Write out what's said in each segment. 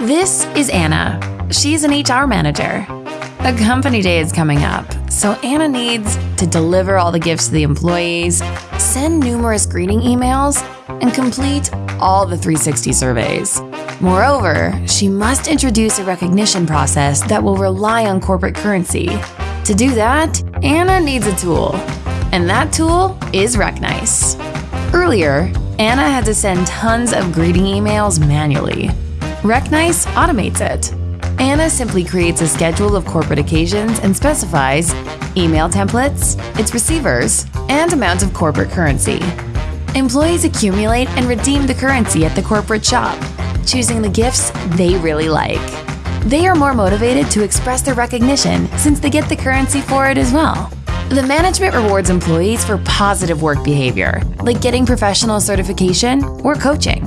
This is Anna. She's an HR manager. A company day is coming up, so Anna needs to deliver all the gifts to the employees, send numerous greeting emails, and complete all the 360 surveys. Moreover, she must introduce a recognition process that will rely on corporate currency. To do that, Anna needs a tool, and that tool is Recnice. Earlier, Anna had to send tons of greeting emails manually. Recnice automates it. Anna simply creates a schedule of corporate occasions and specifies email templates, its receivers, and amount of corporate currency. Employees accumulate and redeem the currency at the corporate shop, choosing the gifts they really like. They are more motivated to express their recognition since they get the currency for it as well. The management rewards employees for positive work behavior, like getting professional certification or coaching.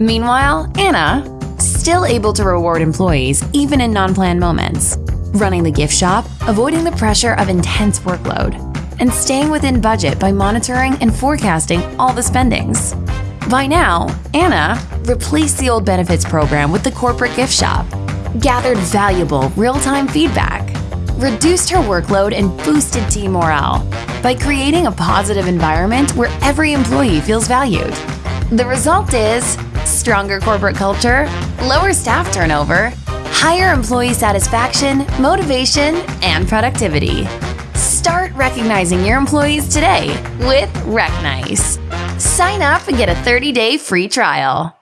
Meanwhile, Anna, still able to reward employees even in non planned moments, running the gift shop, avoiding the pressure of intense workload, and staying within budget by monitoring and forecasting all the spendings. By now, Anna replaced the old benefits program with the corporate gift shop, gathered valuable real time feedback, reduced her workload, and boosted team morale by creating a positive environment where every employee feels valued. The result is stronger corporate culture, lower staff turnover, higher employee satisfaction, motivation, and productivity. Start recognizing your employees today with Recnice. Sign up and get a 30 day free trial.